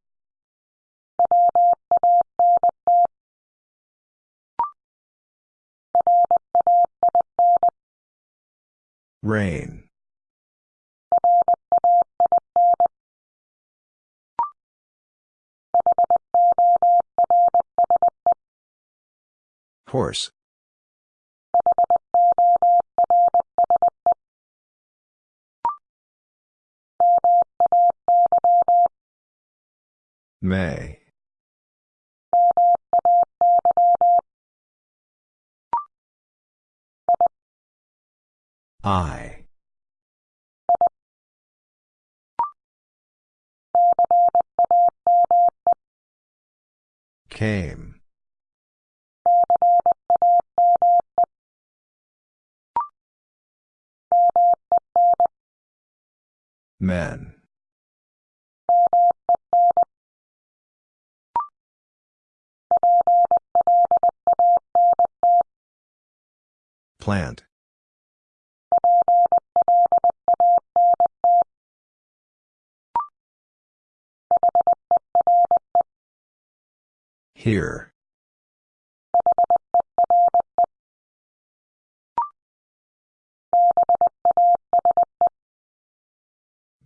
Speaker 2: Rain. Horse. May. I. Came. Men. Plant. Here.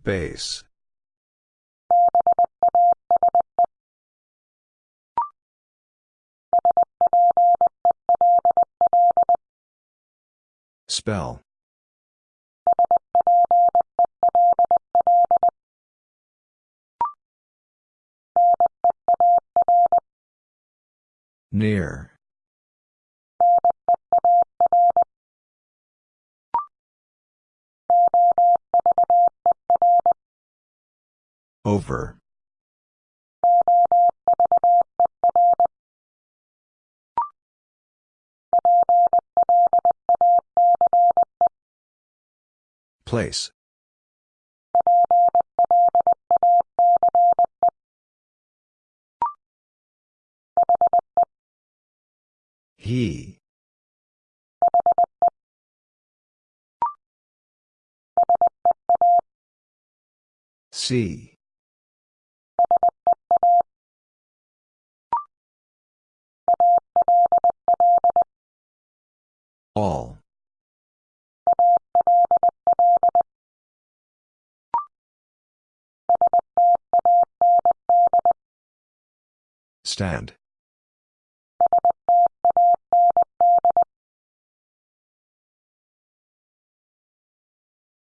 Speaker 2: Base. Spell. Near. Over. Place. He. See. All. Stand.